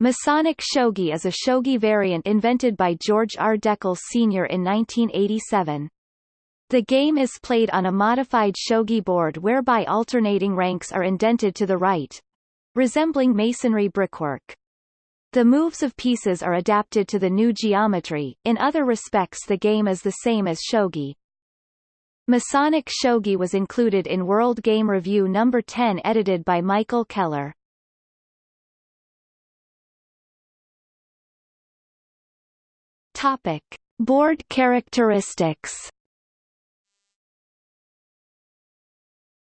Masonic shogi is a shogi variant invented by George R. Dekle Sr. in 1987. The game is played on a modified shogi board whereby alternating ranks are indented to the right, resembling masonry brickwork. The moves of pieces are adapted to the new geometry, in other respects the game is the same as shogi. Masonic shogi was included in World Game Review No. 10 edited by Michael Keller. Topic. Board characteristics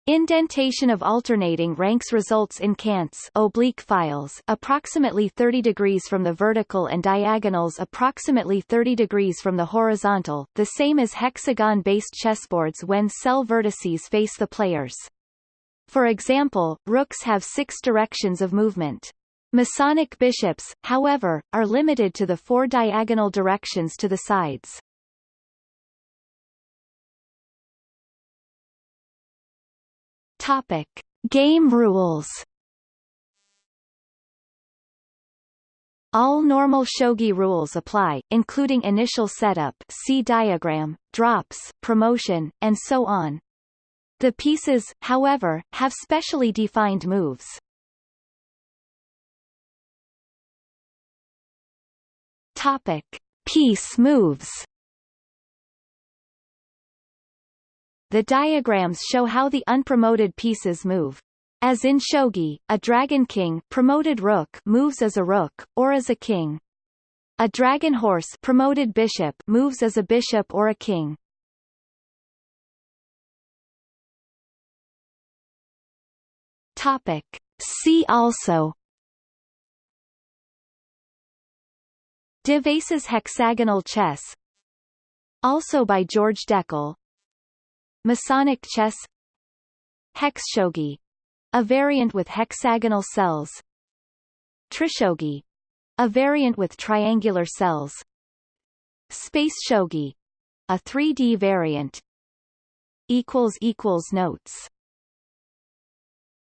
Indentation of alternating ranks results in cants oblique files approximately 30 degrees from the vertical and diagonals approximately 30 degrees from the horizontal, the same as hexagon-based chessboards when cell vertices face the players. For example, rooks have six directions of movement. Masonic bishops, however, are limited to the four diagonal directions to the sides. Topic. Game rules All normal shogi rules apply, including initial setup see diagram, drops, promotion, and so on. The pieces, however, have specially defined moves. Topic. Piece moves The diagrams show how the unpromoted pieces move. As in shogi, a dragon king promoted rook moves as a rook, or as a king. A dragon horse promoted bishop moves as a bishop or a king. Topic. See also De Vasa's hexagonal chess. Also by George Dekle. Masonic chess. Hexshogi a variant with hexagonal cells. Trishogi. A variant with triangular cells. Space shogi. A 3D variant. Notes